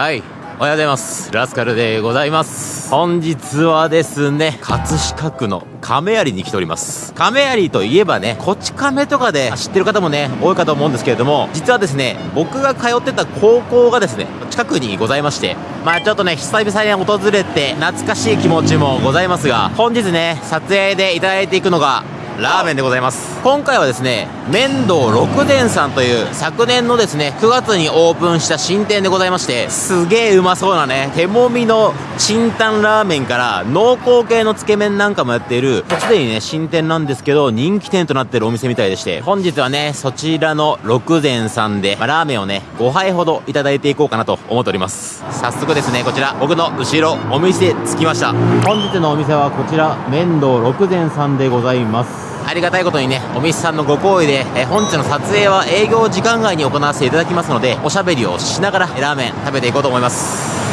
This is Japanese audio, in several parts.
はい。おはようございます。ラスカルでございます。本日はですね葛飾区の亀有に来ております。亀有といえばねこち亀とかで知ってる方もね多いかと思うんですけれども実はですね僕が通ってた高校がですね近くにございましてまあちょっとね久々に訪れて懐かしい気持ちもございますが本日ね撮影でいただいていくのがラーメンでございます。今回はですね麺道六伝さんという昨年のですね9月にオープンした新店でございましてすげえうまそうなね手もみのチンタンラーメンから濃厚系のつけ麺なんかもやっているすでにね新店なんですけど人気店となっているお店みたいでして本日はねそちらの六伝さんで、まあ、ラーメンをね5杯ほどいただいていこうかなと思っております。早速ですねこちら僕の後ろお店着きました。本日のお店はこちら麺道六伝さんでございますありがたいことにね、お店さんのご好意で、え本日の撮影は営業時間外に行わせていただきますので、おしゃべりをしながらラーメン食べていこうと思います。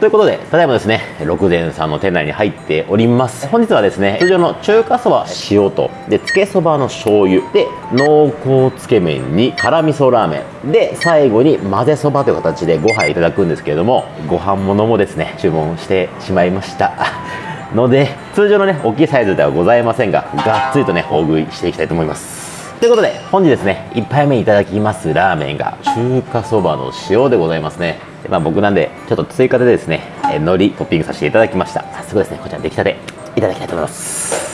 ということで、ただいまですね、六膳さんの店内に入っております。本日はですね、通常の中華そば塩と、で、つけそばの醤油、で、濃厚つけ麺に辛味噌ラーメン、で、最後に混ぜそばという形で5杯いただくんですけれども、ご飯物もですね、注文してしまいました。ので通常のね大きいサイズではございませんががっつりとね大食いしていきたいと思います。ということで本日ですね1杯目いただきますラーメンが中華そばの塩でございますね。まあ、僕なんでちょっと追加でですね海苔トッピングさせていただきました。早速ですねこちら出来たていただきたいと思います。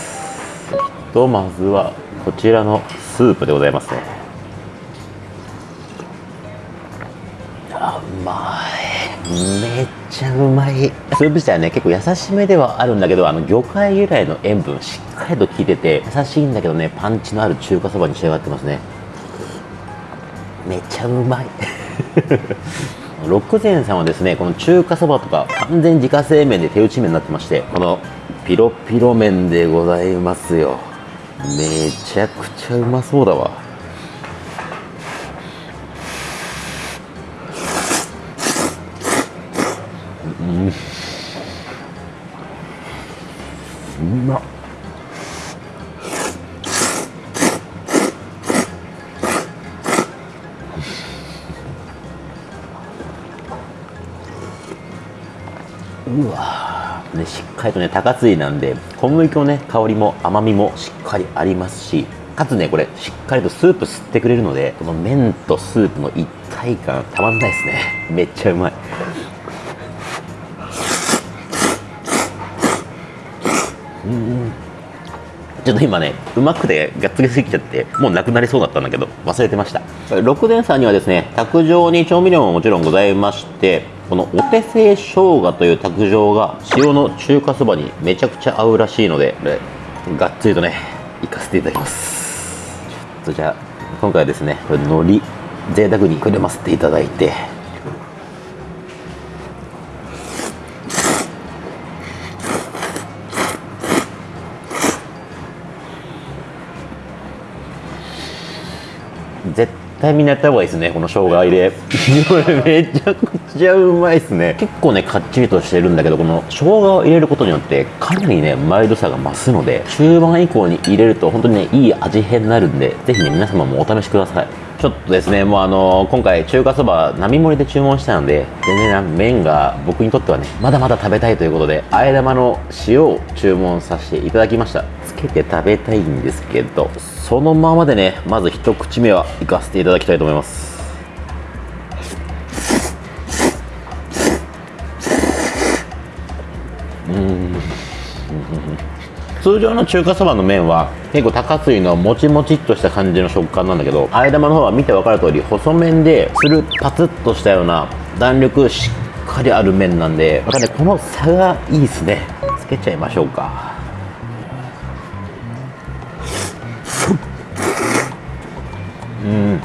とまずはこちらのスープでございますね。あうまい。めっちゃうまい。スープ自体はね結構優しめではあるんだけどあの魚介由来の塩分しっかりと効いてて優しいんだけどねパンチのある中華そばに仕上がってますね。めっちゃうまい。六膳さんはですねこの中華そばとか完全自家製麺で手打ち麺になってましてこのピロピロ麺でございますよ。めちゃくちゃうまそうだわね、しっかりとね高津なんで小麦粉のね香りも甘みもしっかりありますしかつねこれしっかりとスープ吸ってくれるのでこの麺とスープの一体感たまんないですね。めっちゃうまい。ちょっと今ねうまくてがっつりすぎちゃってもうなくなりそうだったんだけど忘れてました。六伝さんにはですね卓上に調味料ももちろんございましてこのお手製生姜という卓上が塩の中華そばにめちゃくちゃ合うらしいのでこれがっつりとねいかせていただきます。ちょっとじゃあ今回はですねこれ海苔贅沢にくれませていただいて絶対みんなやった方がいいですねこの生姜入れこれめちゃくちゃうまいですね。結構ねかっちりとしてるんだけどこの生姜を入れることによってかなりねマイルドさが増すので中盤以降に入れると本当にねいい味変になるんでぜひね皆様もお試しくださいちょっとですねもうあの今回中華そば並盛りで注文したので全然麺が僕にとってはねまだまだ食べたいということであえ玉の塩を注文させていただきました。つけて食べたいんですけどそのままでねまず一口目はいかせていただきたいと思います。うん通常の中華そばの麺は結構高水のもちもちっとした感じの食感なんだけどあえ玉の方は見て分かる通り細麺でつるパツッとしたような弾力しっかりある麺なんでまたねこの差がいいですね。つけちゃいましょうか。うん。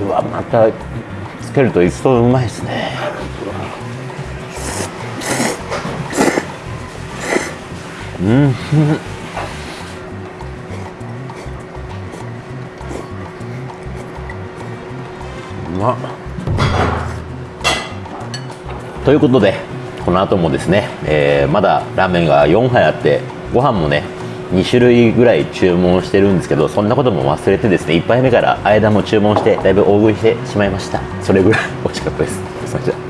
うわまたつけると一層うまいですね。うん。うまということでこの後もですね、えー、まだラーメンが4杯あってご飯もね2種類ぐらい注文してるんですけどそんなことも忘れてですね1杯目から間も注文してだいぶ大食いしてしまいました。それぐらい美味しかったです。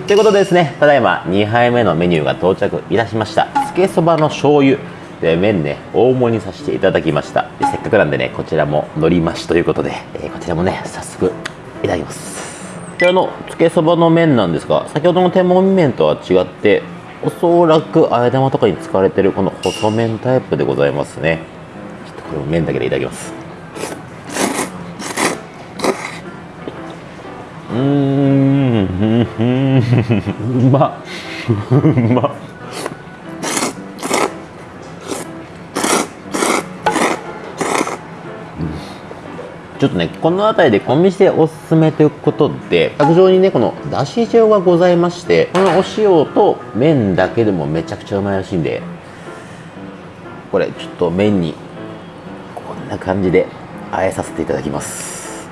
ということでですねただいま2杯目のメニューが到着いたしました。つけそばの醤油。で麺ね大盛りさせていただきました。せっかくなんでねこちらものり増しということで、えー、こちらもね早速いただきます。こちらのつけそばの麺なんですが先ほどの手もみ麺とは違っておそらくあえ玉とかに使われてるこの細麺タイプでございますね。ちょっとこれも麺だけでいただきます。うーんうまっうまっちょっとね、この辺りでお店おすすめということで、卓上にね、このだし塩がございまして、このお塩と麺だけでもめちゃくちゃうまいらしいんで、これちょっと麺にこんな感じで和えさせていただきます。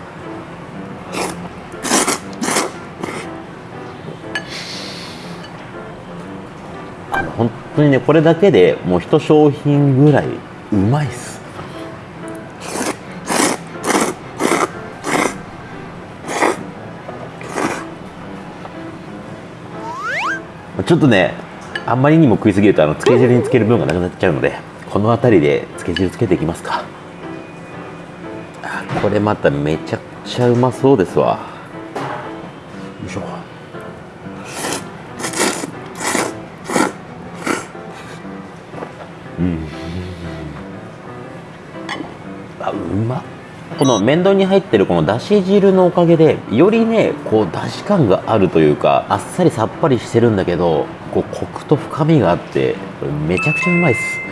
あの本当にね、これだけでもう一商品ぐらいうまいっす。ちょっとねあんまりにも食いすぎるとあのつけ汁につける分がなくなっちゃうのでこの辺りでつけ汁つけていきますか。これまためちゃくちゃうまそうですわ。よいしょ。この面倒に入ってるこのだし汁のおかげでよりねこうだし感があるというかあっさりさっぱりしてるんだけどこうコクと深みがあってめちゃくちゃうまいっす。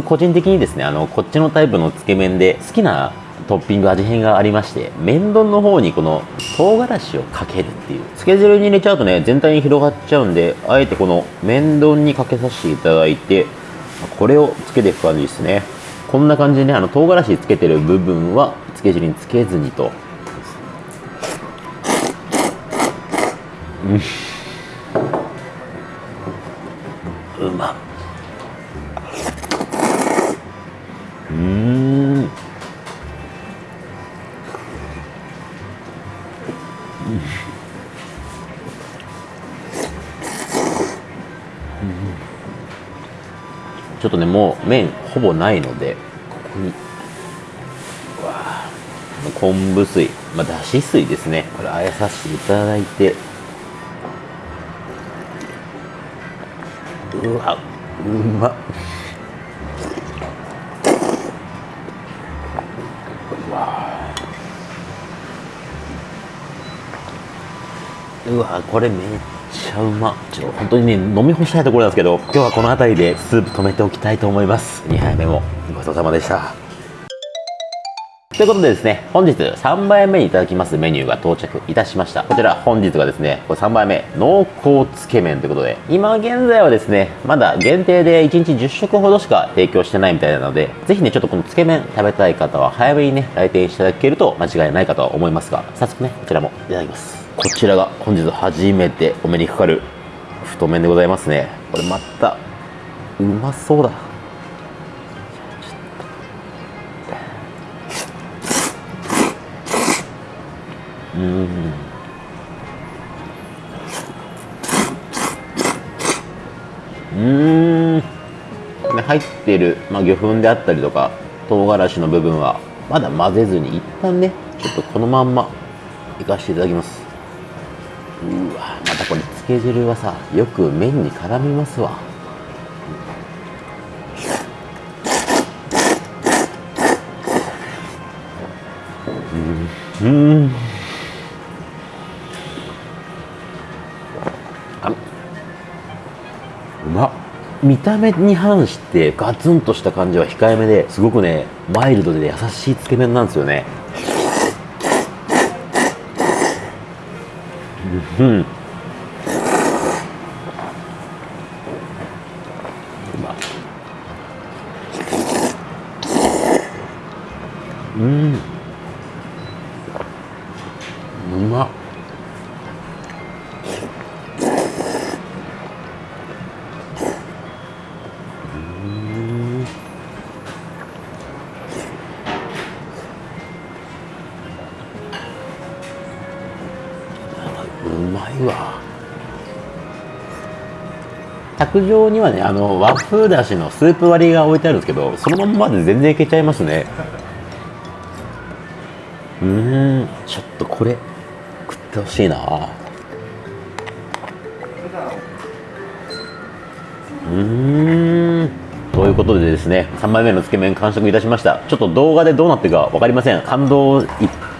個人的にですねあのこっちのタイプのつけ麺で好きなトッピング味変がありまして麺丼の方にこの唐辛子をかけるっていうつけ汁に入れちゃうとね全体に広がっちゃうんであえてこの麺丼にかけさせていただいてこれをつけていく感じですね。こんな感じでねあの唐辛子つけてる部分はつけ汁につけずにと。うん。うまっ。麺ほぼないのでここに。昆布水。まあだし水ですね。これあやさせていただいて。うわうまっ。うわこれめっちゃうまちょ本当にね飲み干したいところなんですけど今日はこの辺りでスープ止めておきたいと思います2杯目もごちそうさまでしたということでですね、本日3杯目にいただきますメニューが到着いたしました。こちら本日がですね、これ3杯目、濃厚つけ麺ということで、今現在はですね、まだ限定で1日10食ほどしか提供してないみたいなので、ぜひね、ちょっとこのつけ麺食べたい方は早めにね、来店していただけると間違いないかと思いますが、早速ね、こちらもいただきます。こちらが本日初めてお目にかかる太麺でございますね。これまたうまそうだ。うん。うん。入ってる、まあ、魚粉であったりとか唐辛子の部分はまだ混ぜずに一旦ねちょっとこのまんまいかせていただきます。うわまたこれつけ汁はさよく麺に絡みますわ。うん。うん。あうまっ。見た目に反してガツンとした感じは控えめですごくねマイルドで優しいつけ麺なんですよね。う卓上にはねあの和風だしのスープ割りが置いてあるんですけどそのまんまで全然いけちゃいますね。うん。ちょっとこれ食ってほしいな。うん。ということでですね3枚目のつけ麺完食いたしました。ちょっと動画でどうなってるか分かりません。感動いっ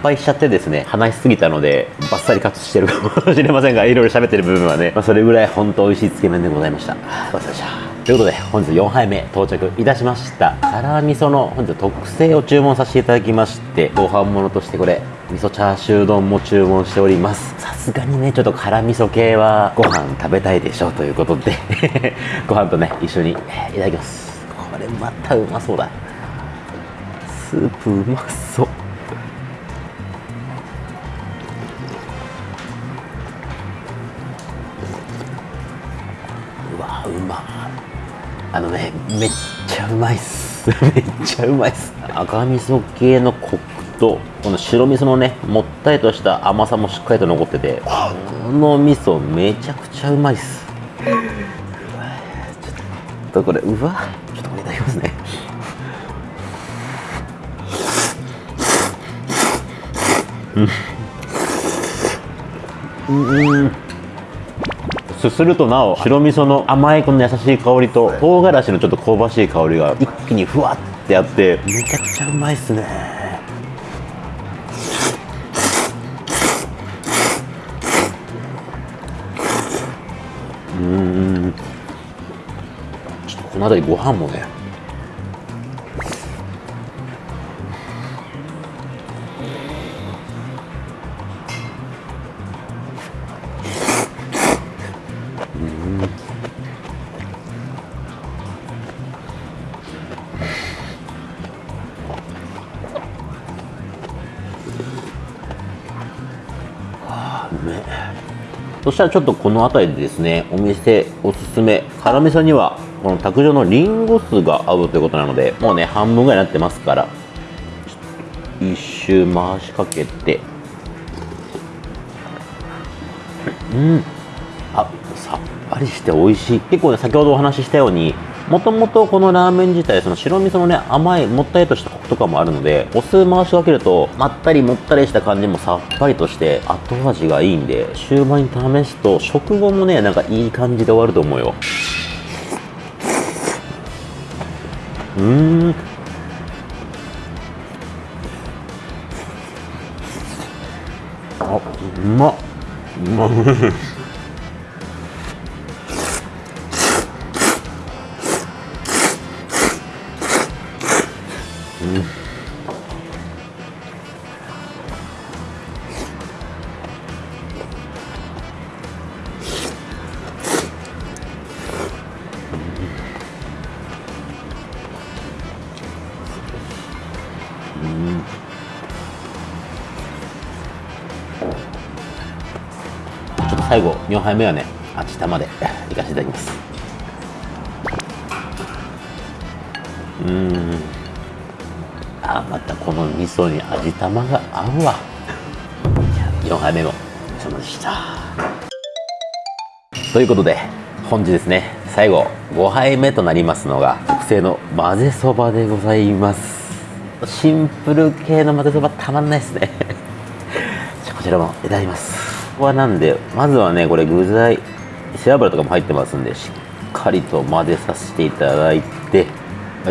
ぱいしちゃってですね話しすぎたのでバッサリカットしてるかもしれませんがいろいろ喋ってる部分はね、まあ、それぐらい本当美味しいつけ麺でございました。ごちそうさましたということで本日4杯目到着いたしました。辛味噌の本日特製を注文させていただきましてご飯物としてこれ味噌チャーシュー丼も注文しております。さすがにねちょっと辛味噌系はご飯食べたいでしょうということで ご飯とね一緒にいただきます。これまたうまそうだ。スープうまそう。あのねめっちゃうまいっす。めっちゃうまいっす。赤味噌系のコクとこの白味噌のねもったりとした甘さもしっかりと残っててこの味噌めちゃくちゃうまいっす。うわちょっとこれうわちょっとこれいただきますね。うんうん。すするとなお白味噌の甘いこの優しい香りと唐辛子のちょっと香ばしい香りが一気にふわってあってめちゃくちゃうまいっすね。うん。ちょっとこの辺りご飯もねそしたらちょっとこの辺りでですねお店おすすめ辛味噌にはこの卓上のリンゴ酢が合うということなのでもうね半分ぐらいになってますから一周回しかけて。うん。あさっぱりして美味しい。結構ね先ほどお話ししたようにもともとこのラーメン自体その白味噌のね甘いもったりとしたコクとかもあるのでお酢回しかけるとまったりもったりした感じもさっぱりとして後味がいいんで終盤に試すと食後もねなんかいい感じで終わると思うよ。うーん。あうまっ。うまっ。最後4杯目はね味玉で いかせていただきます。うん。あまたこの味噌に味玉が合うわ。4杯目もお疲れ様でした。ということで本日ですね最後5杯目となりますのが特製の混ぜそばでございます。シンプル系の混ぜそばたまんないですね。じゃあこちらもいただきます。ここはなんでまずはねこれ具材背脂とかも入ってますんでしっかりと混ぜさせていただいて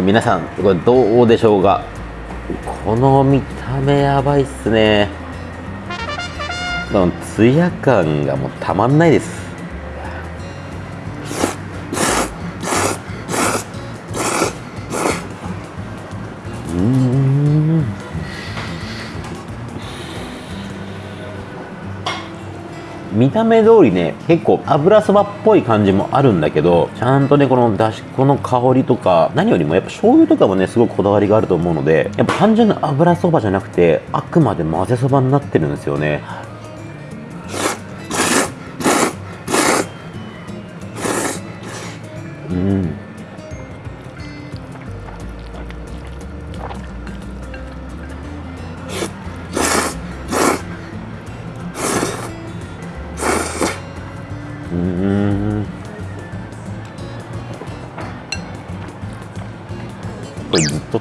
皆さんこれどうでしょうか？この見た目やばいっすね。このツヤ感がもうたまんないです。見た目通りね結構油そばっぽい感じもあるんだけどちゃんとねこのだし粉の香りとか何よりもやっぱ醤油とかもねすごくこだわりがあると思うのでやっぱ単純な油そばじゃなくてあくまで混ぜそばになってるんですよね。うん。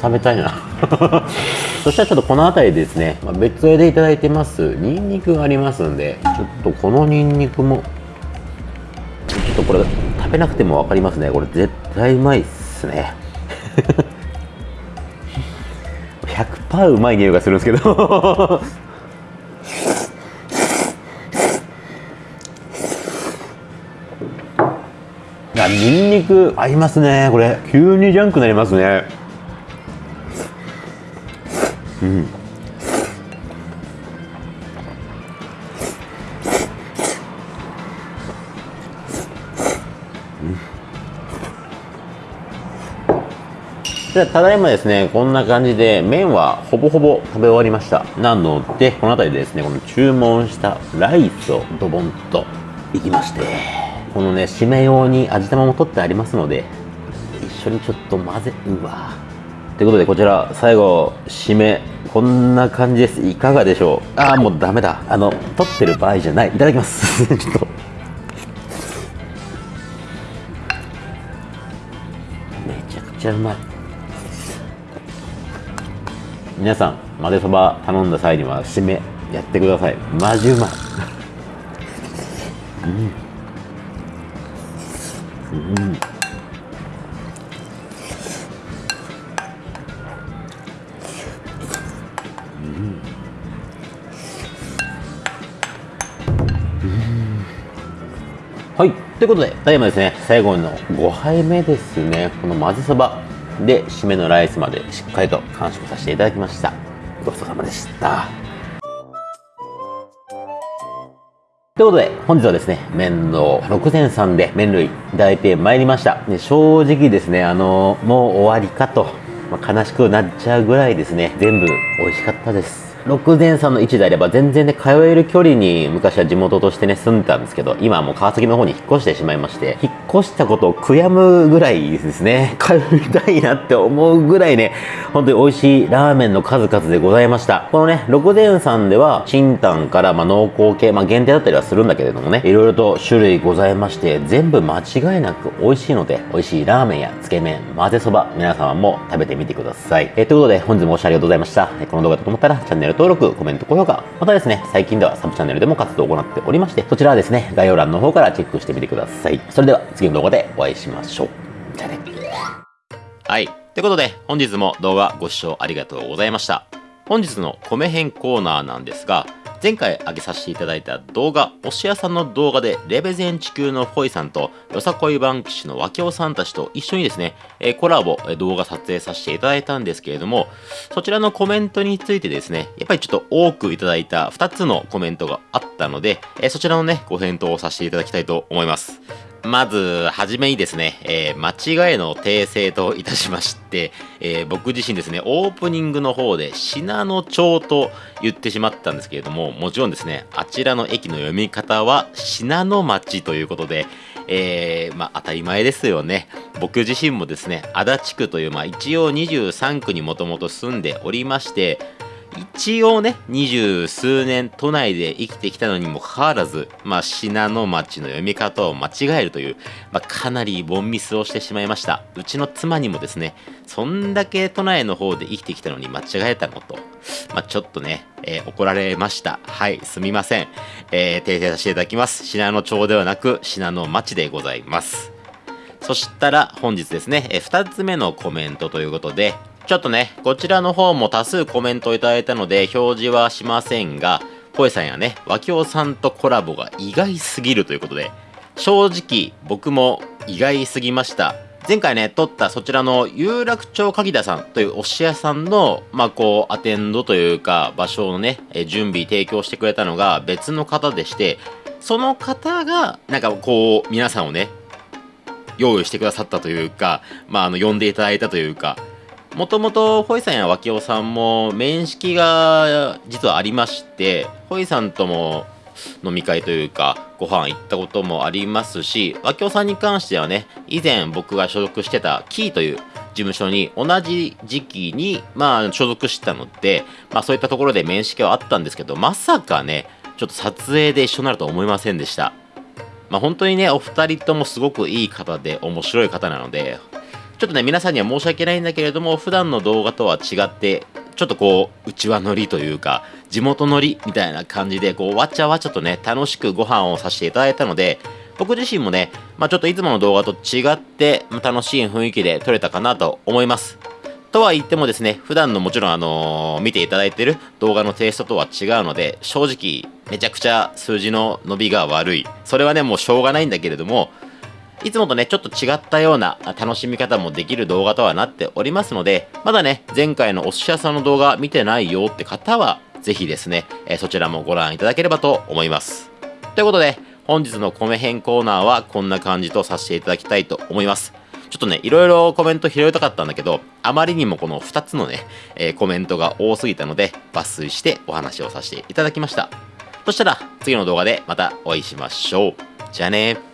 食べたいな。そしたらちょっとこの辺りですね、まあ、別でいただいてます。ニンニクがありますんでちょっとこのニンニクもちょっとこれ食べなくても分かりますね。これ絶対うまいっすね。100%うまい匂いがするんですけど。あニンニク合いますね。これ急にジャンクになりますね。うん。じゃあただいまですねこんな感じで麺はほぼほぼ食べ終わりました。なのでこの辺りでですねこの注文したライスをドボンといきましてこのね締め用に味玉も取ってありますので一緒にちょっと混ぜうわということでこちら最後締めこんな感じです。いかがでしょう？ああもうダメだ。あの取ってる場合じゃない。いただきます。ちょっと。めちゃくちゃうまい。皆さん混ぜそば頼んだ際には締めやってください。マジうまい。うん。うんということで、ただいまですね、最後の5杯目ですね。この混ぜそばで、締めのライスまでしっかりと完食させていただきました。ごちそうさまでした。ということで、本日はですね、麺の六膳さんで麺類いただいてまいりました。で正直ですね、あのもう終わりかと、まあ悲しくなっちゃうぐらいですね、全部美味しかったです。六膳さんの位置であれば全然ね、通える距離に昔は地元としてね、住んでたんですけど、今はもう川崎の方に引っ越してしまいまして、引っ越したことを悔やむぐらいですね、通いたいなって思うぐらいね、本当に美味しいラーメンの数々でございました。このね、六膳さんでは、清湯からまあ濃厚系、まあ限定だったりはするんだけれどもね、いろいろと種類ございまして、全部間違いなく美味しいので、美味しいラーメンやつけ麺、混ぜそば、皆様も食べてみてください。えということで、本日もご視聴ありがとうございました。この動画だと思ったら、チャンネル登録、コメント、高評価、またですね、最近ではサブチャンネルでも活動を行っておりまして、そちらはですね、概要欄の方からチェックしてみてください。それでは、次の動画でお会いしましょう。じゃあね。はい。ということで、本日も動画ご視聴ありがとうございました。本日の米編コーナーなんですが、前回上げさせていただいた動画、おし屋さんの動画で、レベゼン地球のフォイさんと、よさこいバンクシの脇尾さんたちと一緒にですね、えコラボ、え動画撮影させていただいたんですけれども、そちらのコメントについてですね、やっぱりちょっと多くいただいた2つのコメントがあったので、えそちらのね、ご返答をさせていただきたいと思います。まず、はじめにですね、えー間違いの訂正といたしまして、えー僕自身ですね、オープニングの方で、信濃町と言ってしまったんですけれども、もちろんですね、あちらの駅の読み方は、信濃町ということで、えーまあ当たり前ですよね。僕自身もですね、足立区という、まあ一応23区にもともと住んでおりまして、一応ね、二十数年都内で生きてきたのにもかかわらず、まあ、信濃町の読み方を間違えるという、まあ、かなりボンミスをしてしまいました。うちの妻にもですね、そんだけ都内の方で生きてきたのに間違えたのと、まあ、ちょっとね、えー怒られました。はい、すみません。えー訂正させていただきます。信濃町ではなく、信濃町でございます。そしたら本日ですね、え2つ目のコメントということで、ちょっとね、こちらの方も多数コメントをいただいたので表示はしませんが、ポエさんやね、ワキオさんとコラボが意外すぎるということで、正直僕も意外すぎました。前回ね、撮ったそちらの有楽町柿田さんというお寿屋さんの、まあこう、アテンドというか、場所をね、え準備提供してくれたのが別の方でして、その方がなんかこう皆さんをね用意してくださったというかまああの呼んでいただいたというかもともとホイさんや脇尾さんも面識が実はありましてホイさんとも飲み会というかご飯行ったこともありますし脇尾さんに関してはね以前僕が所属してたキーという事務所に同じ時期に、まあ、所属してたので、まあ、そういったところで面識はあったんですけどまさかねちょっと撮影で一緒になるとは思いませんでした。まあ、本当にねお二人ともすごくいい方で面白い方なのでちょっとね皆さんには申し訳ないんだけれども普段の動画とは違ってちょっとこう、内輪乗りというか、地元乗りみたいな感じで、こう、わちゃわちゃとね、楽しくご飯をさせていただいたので、僕自身もね、まあちょっといつもの動画と違って、ま、楽しい雰囲気で撮れたかなと思います。とは言ってもですね、普段のもちろんあのー、見ていただいてる動画のテイストとは違うので、正直、めちゃくちゃ数字の伸びが悪い。それはね、もうしょうがないんだけれども、いつもとね、ちょっと違ったような楽しみ方もできる動画とはなっておりますので、まだね、前回のお寿司屋さんの動画見てないよって方は、ぜひですね、えそちらもご覧いただければと思います。ということで、本日の米編コーナーはこんな感じとさせていただきたいと思います。ちょっとね、いろいろコメント拾いたかったんだけど、あまりにもこの2つのね、えー、コメントが多すぎたので、抜粋してお話をさせていただきました。そしたら、次の動画でまたお会いしましょう。じゃあね